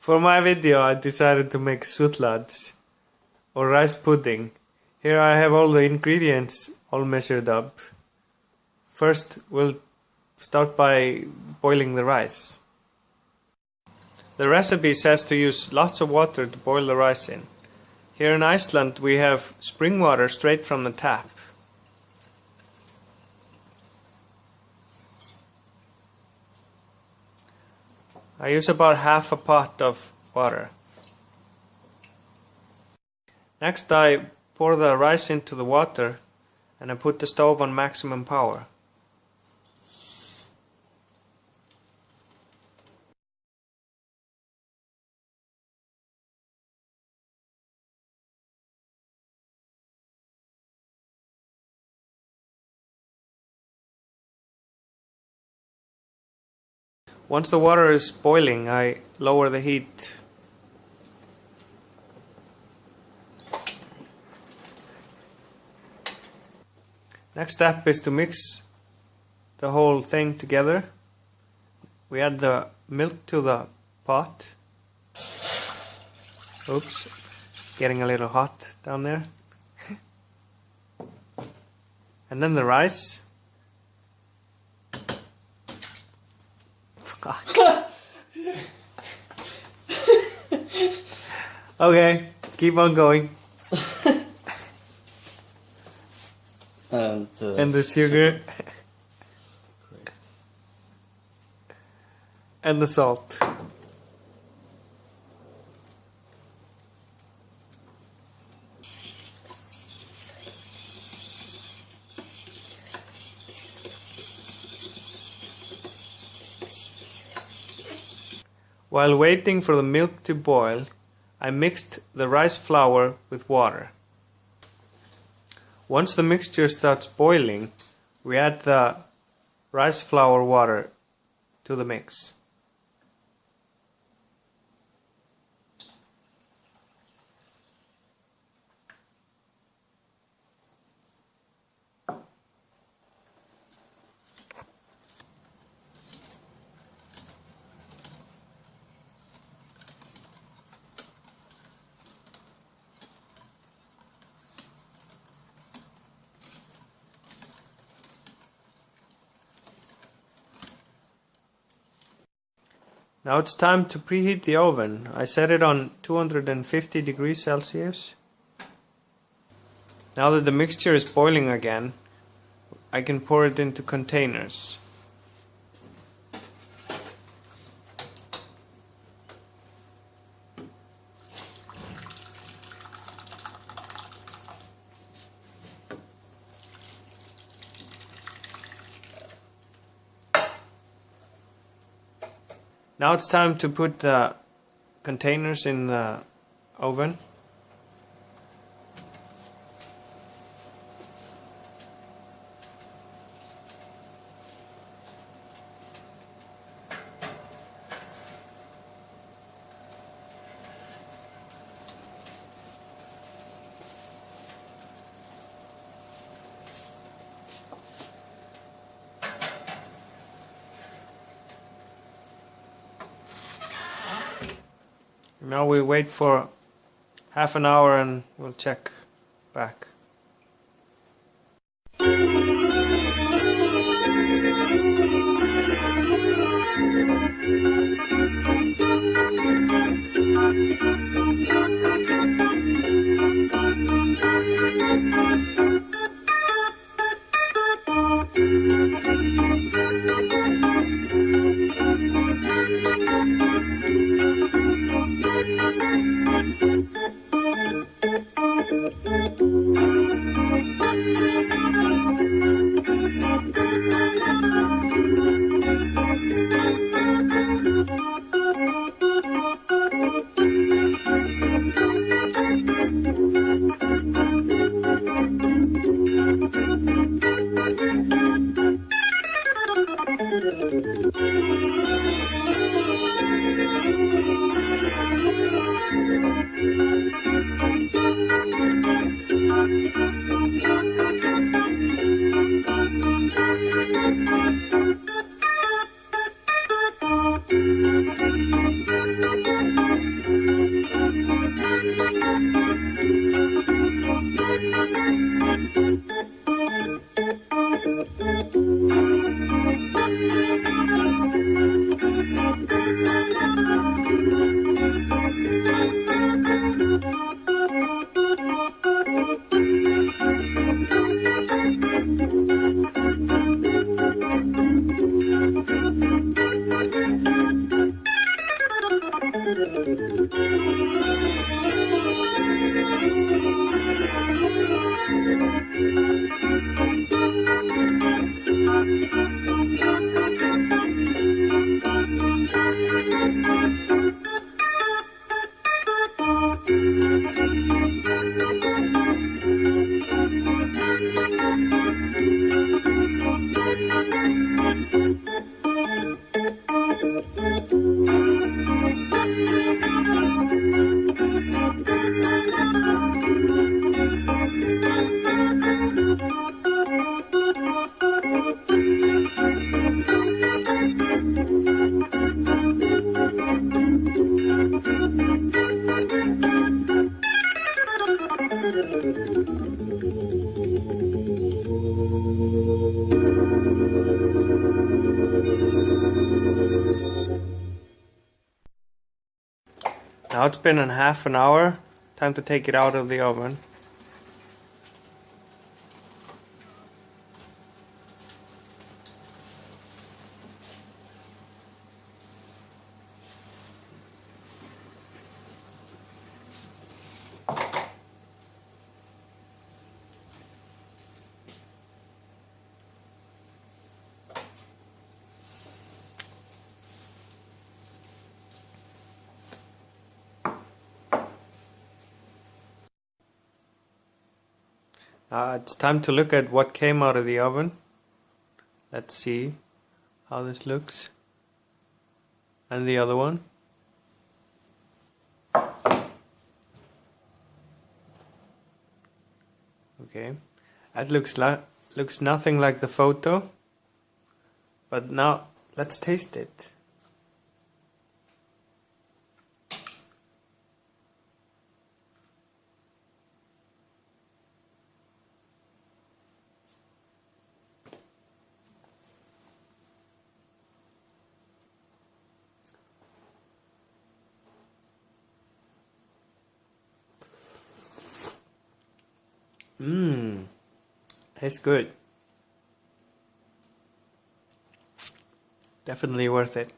For my video I decided to make sütlaç or rice pudding. Here I have all the ingredients all measured up. First we'll start by boiling the rice. The recipe says to use lots of water to boil the rice in. Here in Iceland we have spring water straight from the tap. I use about half a pot of water. Next I pour the rice into the water and I put the stove on maximum power. Once the water is boiling, I lower the heat. Next step is to mix the whole thing together. We add the milk to the pot. Oops, getting a little hot down there. and then the rice. Okay, keep on going. and, uh, and the sugar. and the salt. While waiting for the milk to boil, I mixed the rice flour with water. Once the mixture starts boiling, we add the rice flour water to the mix. Now it's time to preheat the oven. I set it on 250 degrees Celsius. Now that the mixture is boiling again, I can pour it into containers. Now it's time to put the containers in the oven. Now we wait for half an hour and we'll check back. Now it's been a half an hour. Time to take it out of the oven. Uh, it's time to look at what came out of the oven. Let's see how this looks. And the other one. Okay, that looks like looks nothing like the photo. But now let's taste it. Mmm, tastes good. Definitely worth it.